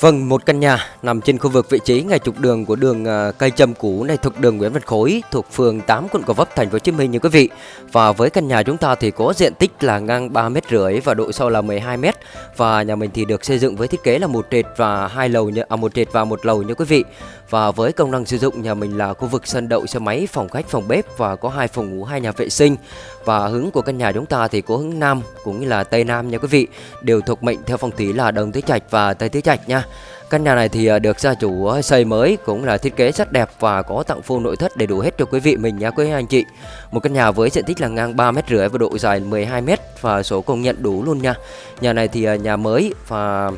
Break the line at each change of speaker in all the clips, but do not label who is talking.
Vâng, một căn nhà nằm trên khu vực vị trí ngay trục đường của đường à, cây châm cũ này thuộc đường Nguyễn Văn Khối thuộc phường 8 quận Gò Vấp thành phố Hồ Chí Minh như quý vị. Và với căn nhà chúng ta thì có diện tích là ngang 3 mét rưỡi và độ sâu là 12 mét và nhà mình thì được xây dựng với thiết kế là một trệt và hai lầu như à, một trệt và một lầu như quý vị. Và với công năng sử dụng nhà mình là khu vực sân đậu xe máy, phòng khách, phòng bếp và có hai phòng ngủ, hai nhà vệ sinh. Và hướng của căn nhà chúng ta thì có hướng nam cũng như là tây nam nha quý vị, đều thuộc mệnh theo phong thủy là đông tứ trạch và tây tứ trạch nha. Căn nhà này thì à, được gia chủ à, xây mới cũng là thiết kế rất đẹp và có tặng full nội thất đầy đủ hết cho quý vị mình nha quý anh chị. Một căn nhà với diện tích là ngang 3 mét rưỡi và độ dài 12 mét và số công nhận đủ luôn nha. Nhà này thì à, nhà mới và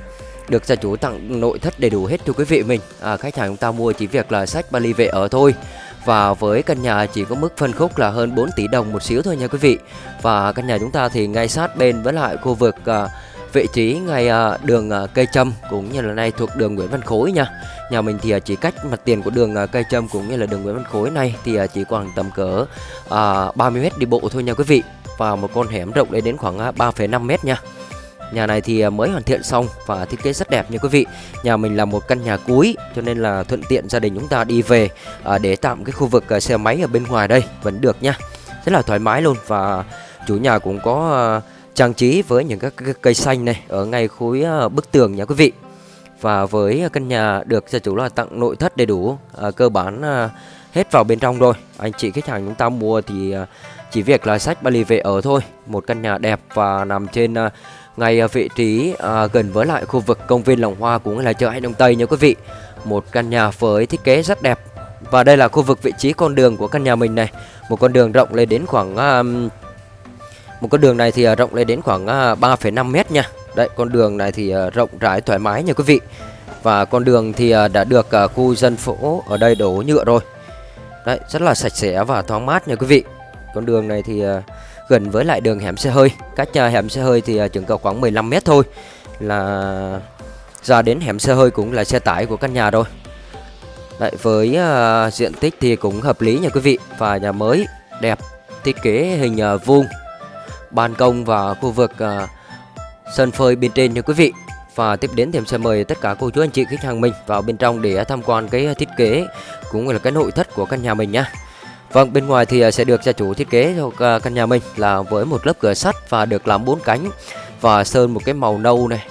được gia chủ tặng nội thất đầy đủ hết cho quý vị mình. À, khách hàng chúng ta mua chỉ việc là sách vali về ở thôi. Và với căn nhà chỉ có mức phân khúc là hơn 4 tỷ đồng một xíu thôi nha quý vị. Và căn nhà chúng ta thì ngay sát bên với lại khu vực à, vị trí ngay à, đường à, cây châm cũng như là nay thuộc đường Nguyễn Văn Khối nha. Nhà mình thì à, chỉ cách mặt tiền của đường à, cây châm cũng như là đường Nguyễn Văn Khối này thì à, chỉ khoảng tầm cỡ à, 30 mét đi bộ thôi nha quý vị. Và một con hẻm rộng lên đến khoảng à, 3,5 mét nha. Nhà này thì à, mới hoàn thiện xong và thiết kế rất đẹp nha quý vị. Nhà mình là một căn nhà cuối cho nên là thuận tiện gia đình chúng ta đi về à, để tạm cái khu vực à, xe máy ở bên ngoài đây vẫn được nha. Rất là thoải mái luôn và chủ nhà cũng có trang trí với những các cây xanh này ở ngay khối bức tường nha quý vị. Và với căn nhà được gia chủ là tặng nội thất đầy đủ à, cơ bản à, hết vào bên trong rồi. Anh chị khách hàng chúng ta mua thì à, chỉ việc là sách Bali về ở thôi. Một căn nhà đẹp và nằm trên à, ngay à, vị trí à, gần với lại khu vực công viên Lòng Hoa cũng là chợ Hải Đông Tây nha quý vị. Một căn nhà với thiết kế rất đẹp. Và đây là khu vực vị trí con đường của căn nhà mình này. Một con đường rộng lên đến khoảng à, một con đường này thì à, rộng lên đến khoảng à, 3,5 mét nha. Đấy con đường này thì rộng rãi thoải mái nha quý vị. Và con đường thì đã được khu dân phố ở đây đổ nhựa rồi. Đấy rất là sạch sẽ và thoáng mát nha quý vị. Con đường này thì gần với lại đường hẻm xe hơi. Cách ờ, hẻm xe hơi thì ờ, chừng cầu khoảng 15 mét thôi. Là ra đến hẻm xe hơi cũng là xe tải của căn nhà rồi. Đấy, với uh, diện tích thì cũng hợp lý nha quý vị. Và nhà mới đẹp Thiết kế hình uh, vuông ban công và khu vực uh, sân phơi bên trên nha quý vị. Và tiếp đến thì em sẽ mời tất cả cô chú anh chị khách hàng mình vào bên trong để tham quan cái thiết kế cũng như là cái nội thất của căn nhà mình nhá Vâng bên ngoài thì à, sẽ được gia chủ thiết kế cho căn nhà mình là với một lớp cửa sắt và được làm bốn cánh và sơn một cái màu nâu này.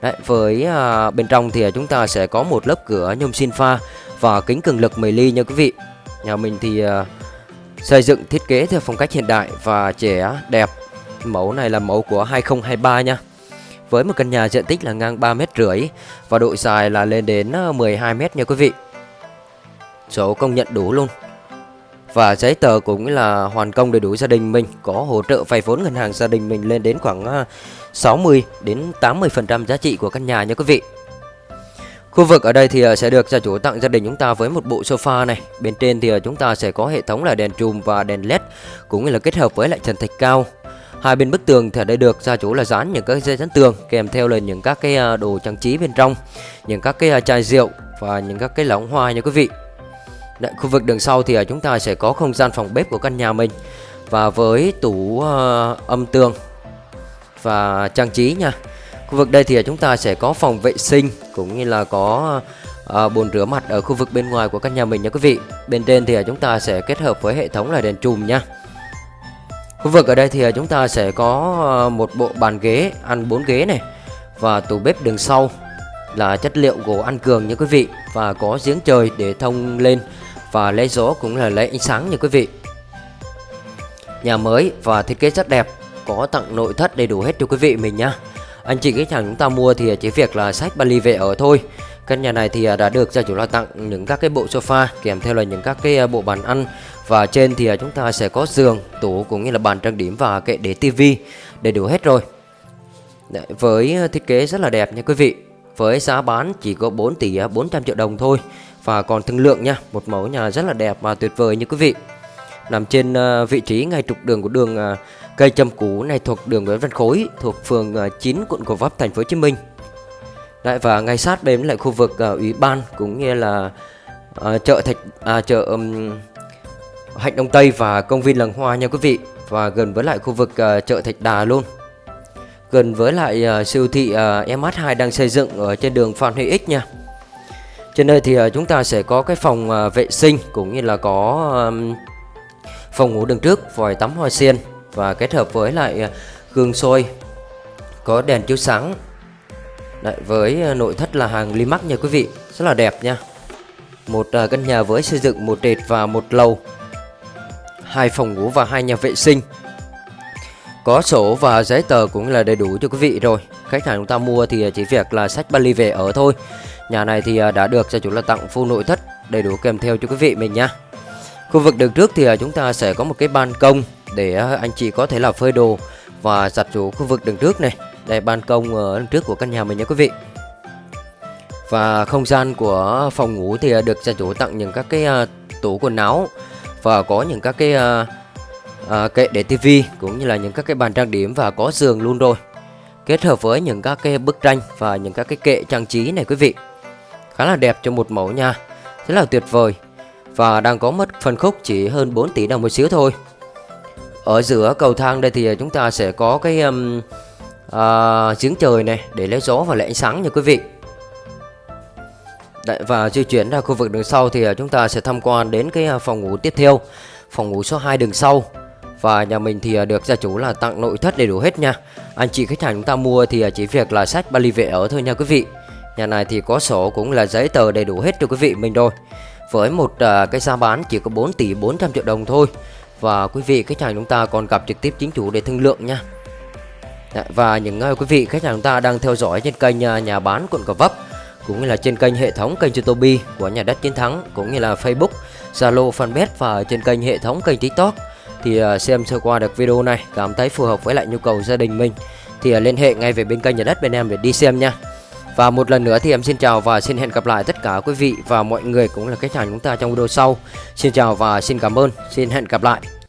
Đấy, với à, bên trong thì à, chúng ta sẽ có một lớp cửa nhôm xin pha và kính cường lực 10 ly nha quý vị. Nhà mình thì à, xây dựng thiết kế theo phong cách hiện đại và trẻ đẹp. Mẫu này là mẫu của 2023 nha. Với một căn nhà diện tích là ngang 3 mét rưỡi Và độ dài là lên đến 12 ờ, mét nha quý vị. Số công nhận đủ luôn. Và giấy tờ cũng là hoàn công đầy đủ gia đình mình. Có hỗ trợ vay vốn ngân hàng gia đình mình lên đến khoảng à, 60 đến 80% giá trị của căn nhà nha quý vị. Khu vực ở đây thì à, sẽ được gia chủ tặng gia đình chúng ta với một bộ sofa này. Bên trên thì à, chúng ta sẽ có hệ thống là đèn chùm và đèn led Cũng như là kết hợp với lại trần thạch cao. Hai bên bức tường thì ở đây được gia chủ là dán những cái dây dán tường kèm theo là những các cái đồ trang trí bên trong, những các cái chai rượu và những các cái lóng hoa nha quý vị. Đấy, khu vực đường sau thì à, chúng ta sẽ có không gian phòng bếp của căn nhà mình và với tủ uh, âm tường và trang trí nha. Khu vực đây thì à, chúng ta sẽ có phòng vệ sinh cũng như là có uh, bồn rửa mặt ở khu vực bên ngoài của căn nhà mình nha quý vị. Bên trên thì à, chúng ta sẽ kết hợp với hệ thống là đèn chùm nha. Khu vực ở đây thì chúng ta sẽ có ờ, một bộ bàn ghế ăn 4 ghế này và tủ bếp đường sau là chất liệu gỗ ăn cường nha quý vị và có giếng trời để thông lên và lấy gió cũng là lấy ánh sáng như quý vị. Nhà mới và thiết kế rất đẹp, có tặng nội thất đầy đủ hết cho quý vị mình nhá. Anh chị khách hàng chúng ta mua thì chỉ việc là sách Bali về ở thôi. Căn nhà này thì đã được gia chủ lo tặng những các cái bộ sofa kèm theo là những các cái à, bộ bàn ăn và trên thì à, chúng ta sẽ có giường, tủ cũng như là bàn trang điểm và kệ để tivi đầy đủ hết rồi. Đấy, với thiết kế rất là đẹp nha quý vị. Với giá bán chỉ có 4 tỷ à, 400 triệu đồng thôi và còn thương lượng nha, một mẫu nhà rất là đẹp và tuyệt vời như quý vị. Nằm trên ờ, vị trí ngay trục đường của đường ờ, cây châm cú này thuộc đường Nguyễn Văn Khối thuộc phường ờ, 9 quận Gò Vấp thành phố Hồ Chí Minh. lại và ngay sát bên lại khu vực ủy ban cũng như là chợ thạch à, chợ um, Hạnh Đông Tây và công viên Làng Hoa nha quý vị và gần với lại khu vực uh, chợ Thạch Đà luôn. gần với lại uh, siêu thị uh, MH2 đang xây dựng ở trên đường Phan Huy Ích nha. Trên đây thì ờ, chúng ta sẽ có cái phòng ờ, vệ sinh cũng như là có phòng ngủ đường trước, vòi tắm hoa sen và kết hợp với lại ờ, gương soi có đèn chiếu sáng. Đấy, với nội thất là hàng Limax nha quý vị, rất là đẹp nha. Một căn nhà với xây dựng một trệt và một lầu, hai phòng ngủ và hai nhà vệ sinh. Có sổ và giấy tờ cũng là đầy đủ cho quý vị rồi khách hàng chúng ta mua thì chỉ việc là sách Bali về ở thôi. Nhà này thì à, đã được gia chủ là tặng full nội thất đầy đủ kèm theo cho quý vị mình nha. Khu vực đường trước thì à, chúng ta sẽ có một cái ban công để à, anh chị có thể là phơi đồ và giặt chủ khu vực đường trước này. Đây ban công ở đằng trước của căn nhà mình nha quý vị. Và không gian của phòng ngủ thì được gia chủ tặng những các cái tủ quần áo và có những các cái à, kệ để tivi cũng như là những các cái bàn trang điểm và có giường luôn rồi kết hợp với những các cái bức tranh và những các cái kệ trang trí này quý vị. Khá là đẹp cho một mẫu nha. Rất là tuyệt vời. Và đang có mất phân khúc chỉ hơn 4 tỷ đồng một xíu thôi. Ở giữa cầu thang đây thì chúng ta sẽ có cái um, uh, giếng trời này để lấy gió và lấy ánh sáng nha quý vị. Đấy, và di chuyển ra khu vực đường sau thì à, chúng ta sẽ tham quan đến cái à, phòng ngủ tiếp theo phòng ngủ số 2 đường sau và nhà mình thì à, được gia chủ là tặng nội thất đầy đủ hết nha. Anh chị khách hàng chúng ta mua thì à, chỉ việc là sách lì vệ ở thôi nha quý vị. Nhà này thì có sổ cũng là giấy tờ đầy đủ hết cho quý vị mình rồi. Với một à, cái giá bán chỉ có 4 tỷ 400 triệu đồng thôi. Và quý vị khách hàng chúng ta còn gặp trực tiếp chính chủ để thương lượng nha. Dạ, và những uh, quý vị khách hàng chúng ta đang theo dõi trên kênh uh, nhà bán quận Gò Vấp cũng như là trên kênh hệ thống kênh YouTube của nhà đất chiến thắng cũng như là Facebook, Zalo, Fanpage và trên kênh hệ thống kênh TikTok thì ờ, xem sơ qua được video này, cảm thấy phù hợp với lại nhu cầu gia đình mình, thì ờ, liên hệ ngay về bên kênh nhà đất bên em để đi xem nha. Và một lần nữa thì em xin chào và xin hẹn gặp lại tất cả quý vị và mọi người cũng là khách hàng chúng ta trong video sau. Xin chào và xin cảm ơn. Xin hẹn gặp lại.